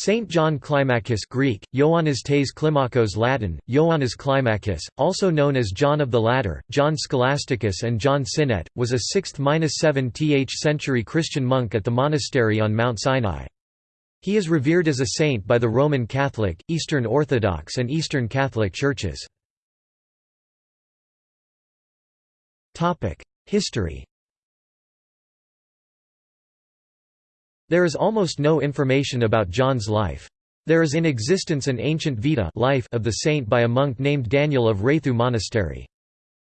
Saint John Climacus Greek, Ioannis Tes Latin, Ioannis Climacus, also known as John of the Ladder, John Scholasticus and John Sinet, was a 6th–7th century Christian monk at the monastery on Mount Sinai. He is revered as a saint by the Roman Catholic, Eastern Orthodox and Eastern Catholic churches. History There is almost no information about John's life. There is in existence an ancient Vita life of the saint by a monk named Daniel of Raithu Monastery.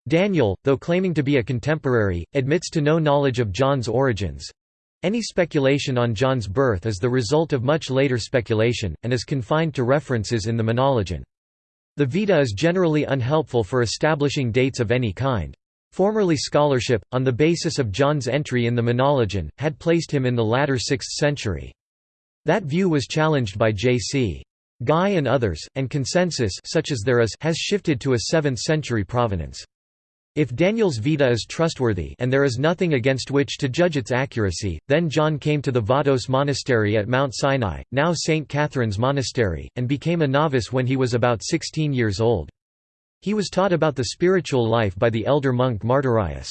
Daniel, though claiming to be a contemporary, admits to no knowledge of John's origins. Any speculation on John's birth is the result of much later speculation, and is confined to references in the Menologion. The Vita is generally unhelpful for establishing dates of any kind. Formerly scholarship, on the basis of John's entry in the Menologion, had placed him in the latter 6th century. That view was challenged by J.C. Guy and others, and consensus such as there is has shifted to a 7th century provenance. If Daniel's Vita is trustworthy and there is nothing against which to judge its accuracy, then John came to the Vatos Monastery at Mount Sinai, now St. Catherine's Monastery, and became a novice when he was about 16 years old. He was taught about the spiritual life by the elder monk Martyrius.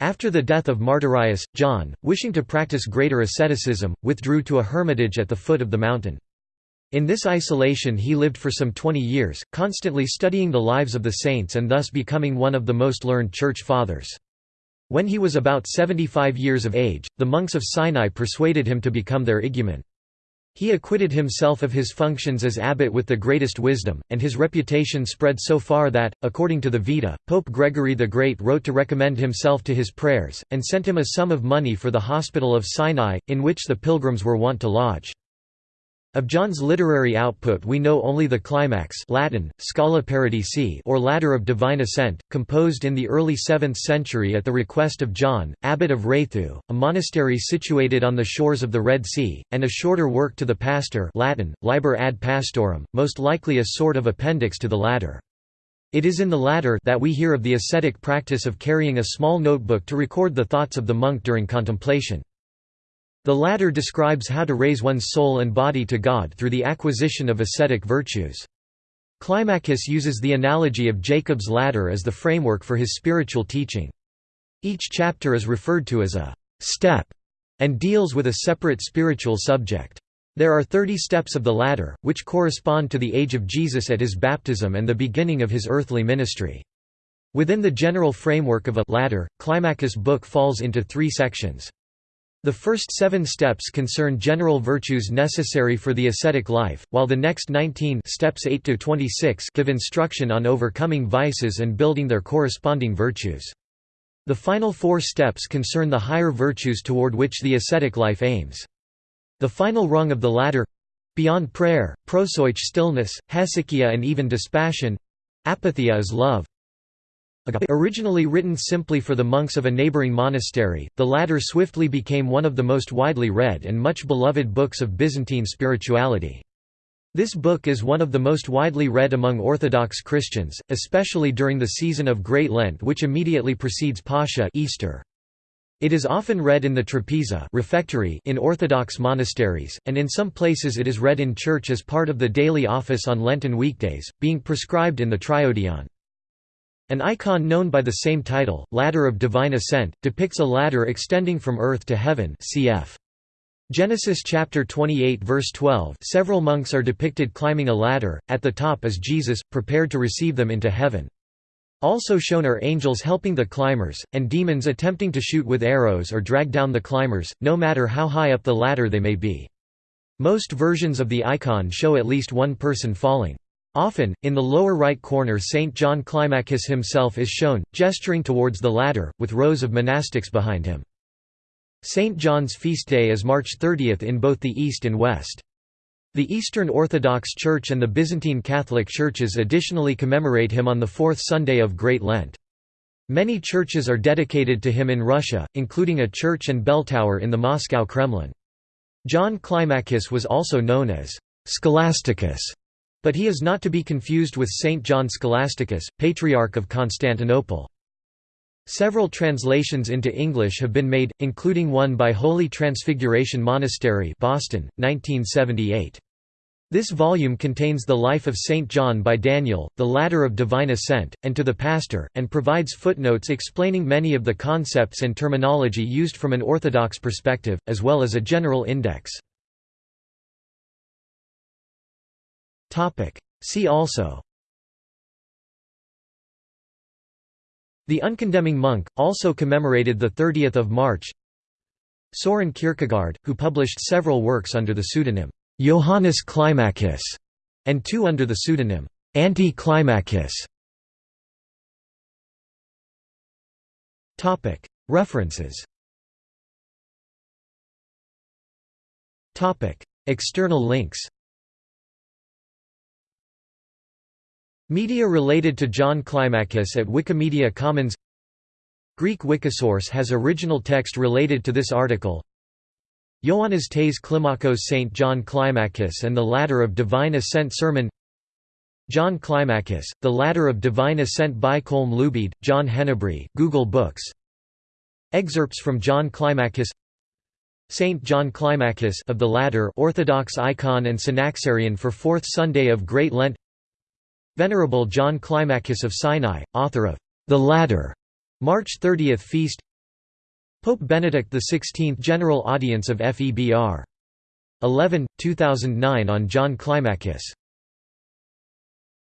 After the death of Martyrius, John, wishing to practice greater asceticism, withdrew to a hermitage at the foot of the mountain. In this isolation he lived for some twenty years, constantly studying the lives of the saints and thus becoming one of the most learned church fathers. When he was about 75 years of age, the monks of Sinai persuaded him to become their igumen. He acquitted himself of his functions as abbot with the greatest wisdom, and his reputation spread so far that, according to the Vita, Pope Gregory the Great wrote to recommend himself to his prayers, and sent him a sum of money for the hospital of Sinai, in which the pilgrims were wont to lodge. Of John's literary output we know only the Climax Latin, Scala Paradisi or Ladder of Divine Ascent, composed in the early 7th century at the request of John, abbot of Raithu, a monastery situated on the shores of the Red Sea, and a shorter work to the Pastor Latin, Liber ad Pastorem, most likely a sort of appendix to the latter. It is in the latter that we hear of the ascetic practice of carrying a small notebook to record the thoughts of the monk during contemplation. The latter describes how to raise one's soul and body to God through the acquisition of ascetic virtues. Climacus uses the analogy of Jacob's ladder as the framework for his spiritual teaching. Each chapter is referred to as a «step» and deals with a separate spiritual subject. There are thirty steps of the ladder, which correspond to the age of Jesus at his baptism and the beginning of his earthly ministry. Within the general framework of a ladder, Climacus' book falls into three sections. The first seven steps concern general virtues necessary for the ascetic life, while the next 19 steps 8 to 26 give instruction on overcoming vices and building their corresponding virtues. The final four steps concern the higher virtues toward which the ascetic life aims. The final rung of the ladder—beyond prayer, proseuche stillness, hesychia and even dispassion—apatheia is love. Originally written simply for the monks of a neighboring monastery, the latter swiftly became one of the most widely read and much beloved books of Byzantine spirituality. This book is one of the most widely read among Orthodox Christians, especially during the season of Great Lent which immediately precedes Pascha Easter. It is often read in the trapeza refectory in Orthodox monasteries, and in some places it is read in church as part of the daily office on Lenten weekdays, being prescribed in the triodion. An icon known by the same title, Ladder of Divine Ascent, depicts a ladder extending from earth to heaven cf. Genesis chapter 28 verse 12 several monks are depicted climbing a ladder, at the top is Jesus, prepared to receive them into heaven. Also shown are angels helping the climbers, and demons attempting to shoot with arrows or drag down the climbers, no matter how high up the ladder they may be. Most versions of the icon show at least one person falling. Often, in the lower right corner St. John Climacus himself is shown, gesturing towards the ladder, with rows of monastics behind him. St. John's feast day is March 30 in both the East and West. The Eastern Orthodox Church and the Byzantine Catholic Churches additionally commemorate him on the fourth Sunday of Great Lent. Many churches are dedicated to him in Russia, including a church and bell tower in the Moscow Kremlin. John Climacus was also known as Scholasticus but he is not to be confused with Saint John Scholasticus, Patriarch of Constantinople. Several translations into English have been made, including one by Holy Transfiguration Monastery Boston, 1978. This volume contains the life of Saint John by Daniel, the ladder of divine ascent, and to the pastor, and provides footnotes explaining many of the concepts and terminology used from an orthodox perspective, as well as a general index. See also The uncondemning monk, also commemorated 30 March Soren Kierkegaard, who published several works under the pseudonym Johannes Climacus, and two under the pseudonym Anti-Climacus. Topic References. External links. Media related to John Climacus at Wikimedia Commons Greek Wikisource has original text related to this article Ioannis Tais Climacos St. John Climacus and the Ladder of Divine Ascent Sermon John Climacus, The Ladder of Divine Ascent by Colm Luibheid, John Hennebrey Google Books Excerpts from John Climacus Saint John Climacus of the Ladder Orthodox icon and synaxarion for Fourth Sunday of Great Lent Venerable John Climacus of Sinai, author of The Ladder, March 30th Feast Pope Benedict XVI General Audience of FEBR. 11, 2009 on John Climacus